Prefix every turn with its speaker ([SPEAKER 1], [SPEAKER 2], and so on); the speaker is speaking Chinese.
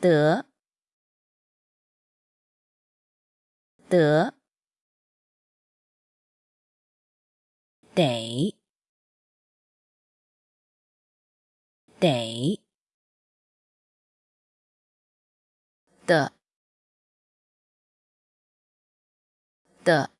[SPEAKER 1] 得得得得的的。得